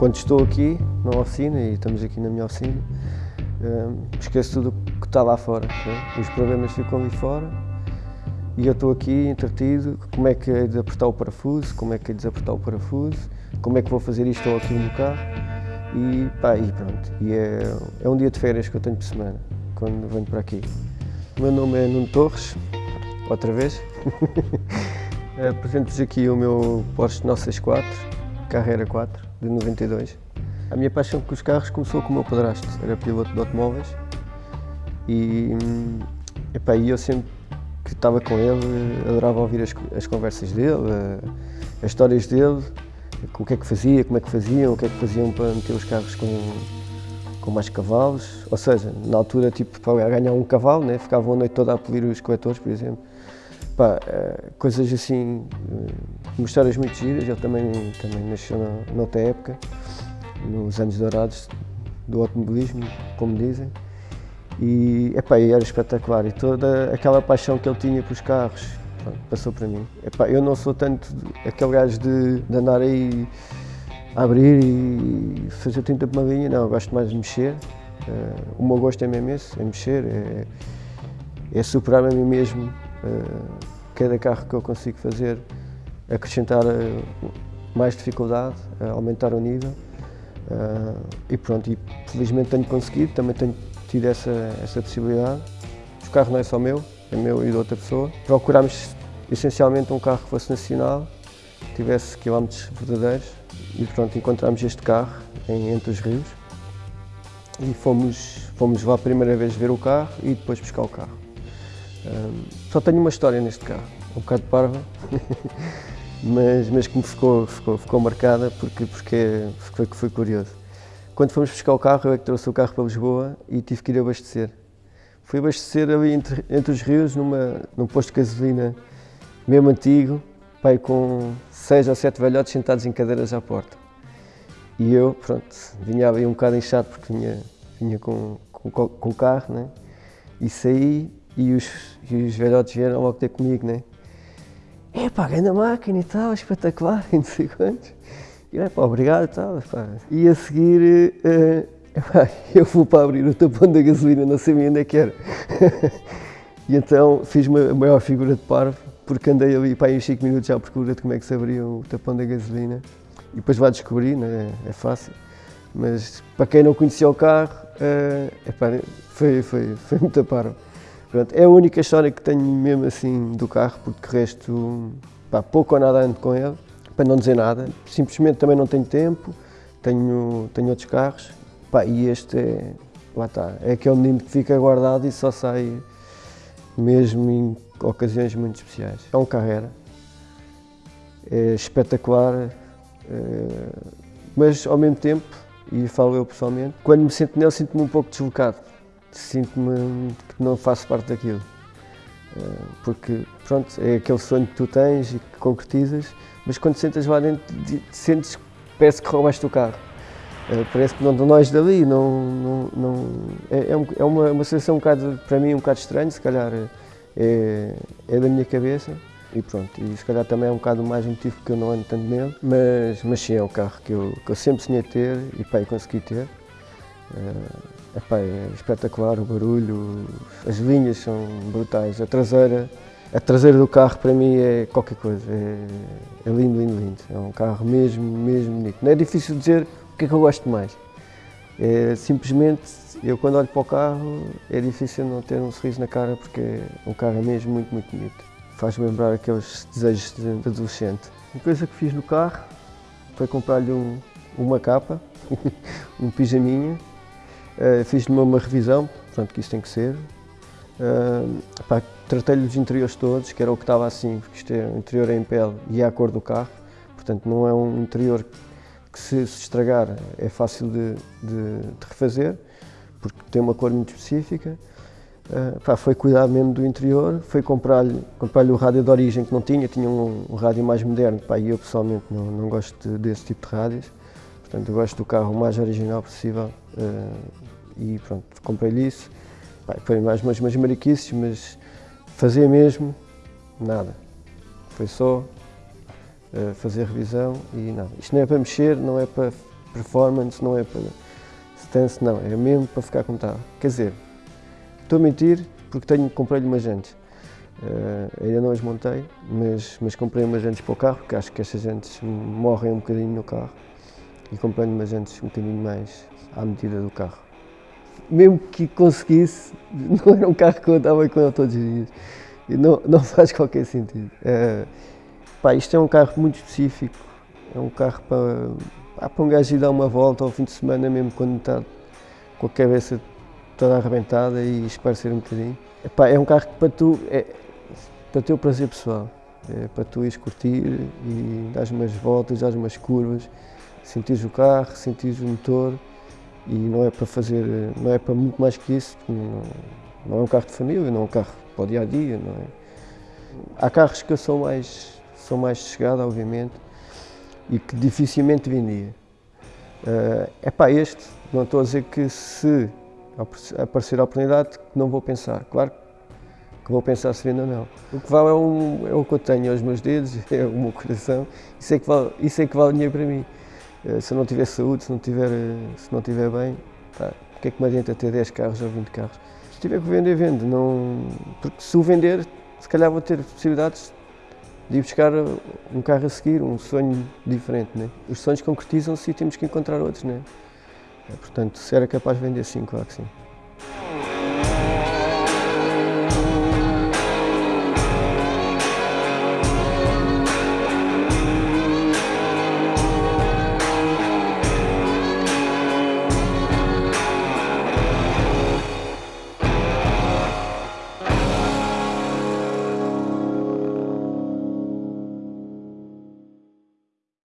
quando estou aqui na oficina, e estamos aqui na minha oficina, uh, esqueço tudo o que está lá fora. Né? Os problemas ficam ali fora e eu estou aqui entretido, como é que é de apertar o parafuso, como é que é de desapertar o parafuso, como é que vou fazer isto ou aquilo no carro e pá, e pronto. E é, é um dia de férias que eu tenho por semana, quando venho para aqui. O meu nome é Nuno Torres, outra vez. Apresento-vos aqui o meu Porsche 964, Carrera 4, de 92. A minha paixão com os carros começou com o meu padrasto, era piloto de automóveis e, hum, epá, eu sempre que estava com ele, adorava ouvir as, as conversas dele, as histórias dele, o que é que fazia, como é que faziam, o que é que faziam para meter os carros com, com mais cavalos, ou seja, na altura, tipo, para ganhar um cavalo, né, ficavam a noite toda a polir os coletores, por exemplo. Pá, eh, coisas assim, uh, histórias muito giras, ele também, também nasceu na, noutra época, nos anos dourados do automobilismo, como dizem. E, epá, era espetacular e toda aquela paixão que ele tinha pelos carros pronto, passou para mim. Epá, eu não sou tanto aquele gajo de, de andar aí a abrir e fazer tinta pomadinha, não, eu gosto mais de mexer. Uh, o meu gosto é mesmo esse, é mexer, é, é superar a mim mesmo cada carro que eu consigo fazer, acrescentar uh, mais dificuldade, aumentar o nível. e pronto, e felizmente tenho conseguido, também tenho tido essa, essa possibilidade. O carro não é só meu, é meu e de outra pessoa. Procurámos essencialmente um carro que fosse nacional, tivesse quilómetros verdadeiros e pronto, encontramos este carro em, entre os rios e fomos, fomos lá a primeira vez ver o carro e depois buscar o carro. Um, só tenho uma história neste carro, um bocado parva, mas, mas que me ficou, ficou, ficou marcada porque, porque, porque foi curioso. Quando fomos buscar o carro, eu é que trouxe o carro para Lisboa e tive que ir abastecer. Fui abastecer ali entre, entre os rios, numa, num posto de gasolina mesmo antigo, pai, com seis ou sete velhotes sentados em cadeiras à porta. E eu, pronto, vinha ali um bocado inchado porque vinha, vinha com, com, com o carro, né? E saí e os, e os velhotes vieram logo ter comigo, né? É pá, grande máquina e tal, espetacular, e não sei quantos. E é pá, obrigado e tal. E a seguir, uh, epá, eu vou para abrir o tapão da gasolina, não sabia onde é que era. e então fiz uma maior figura de parvo, porque andei ali para aí 5 minutos à procura de como é que se abria o tapão da gasolina. E depois vai descobrir, né? é fácil. Mas para quem não conhecia o carro, uh, epá, foi, foi, foi muito parvo. Pronto, é a única história que tenho mesmo assim do carro, porque o resto, pá, pouco ou nada ando com ele para não dizer nada, simplesmente também não tenho tempo, tenho, tenho outros carros, pá, e este é, lá está, é aquele menino que fica guardado e só sai mesmo em ocasiões muito especiais. É um carreira, é espetacular, é, mas ao mesmo tempo, e falo eu pessoalmente, quando me sinto nele sinto-me um pouco deslocado, sinto-me que não faço parte daquilo. É, porque, pronto, é aquele sonho que tu tens e que concretizas, mas quando sentas lá dentro, sentes que parece que roubaste o carro. Uh, parece que não nós dali, não, não, não é, é, é, uma, uma sensação um bocado, para mim um bocado estranha, se calhar é, é da minha cabeça e pronto, e se calhar também é um bocado mais motivo que eu não ando tanto nele, mas, mas sim, é o carro que eu, que eu sempre sonhei ter e pá, consegui ter. Uh, epá, é espetacular o barulho, as linhas são brutais, a traseira a traseira do carro para mim é qualquer coisa, é, é, lindo, lindo, lindo. É um carro mesmo, mesmo bonito. Não é difícil dizer o que é que eu gosto mais. É simplesmente, eu quando olho para o carro, é difícil não ter um sorriso na cara porque é um carro mesmo muito, muito bonito. Faz-me lembrar aqueles desejos de adolescente. Uma coisa que fiz no carro foi comprar-lhe um, uma capa, um pijaminha. Uh, Fiz-lhe uma, uma revisão, portanto que isso tem que ser. Uh, Tratei-lhe os interiores todos, que era o que estava assim, porque isto é um interior em pele e é a cor do carro, portanto não é um interior que se, se estragar é fácil de, de, de, refazer, porque tem uma cor muito específica. Uh, pá, foi cuidar mesmo do interior, foi comprar-lhe comprar o rádio de origem que não tinha, tinha um, um rádio mais moderno, pá, e eu pessoalmente não, não gosto de, desse tipo de rádios, portanto eu gosto do carro o mais original possível uh, e pronto, comprei-lhe isso. Foi mais umas, umas mariquices, mas Fazer mesmo, nada. Foi só uh, fazer revisão e nada. Isto não é para mexer, não é para performance, não é para stance, não, é mesmo para ficar confortável. Quer dizer, estou a mentir porque tenho, comprei-lhe umas jantes. Uh, ainda não as montei, mas, mas comprei umas jantes para o carro, porque acho que estas jantes morrem um bocadinho no carro. E comprei-lhe umas jantes um bocadinho mais à medida do carro. Mesmo que conseguisse, não era um carro que eu andava com ele todos os dias. E não, não faz qualquer sentido. Uh, pá, isto é um carro muito específico, é um carro para, para um gajo ir dar uma volta ao fim de semana, mesmo quando está com a cabeça toda arrebentada e esparecer um bocadinho. Epá, é um carro que para tu, é, para teu prazer pessoal, é para tu ires curtir e dar umas voltas, dar umas curvas, sentires o carro, sentires o motor e não é para fazer, não é para muito mais que isso, não, não é um carro de família, não é um carro para o dia a dia, não é? Há carros que eu sou mais, sou mais chegado, obviamente, e que dificilmente vendia. É para este, não estou a dizer que se aparecer a oportunidade, não vou pensar. Claro que vou pensar se vende ou não. O que vale é, um, é o que eu tenho aos meus dedos, é o meu coração, isso é que vale, isso é que vale dinheiro para mim. Uh, se eu não tiver saúde, se não tiver, se não tiver bem, tá, o que é que me adianta ter 10 carros ou 20 carros? Se tiver que vender, vende. Não, porque se o vender, se calhar vou ter possibilidades de ir buscar um carro a seguir, um sonho diferente. Né? Os sonhos concretizam-se e temos que encontrar outros. Né? Portanto, se era capaz de vender sim, claro que sim.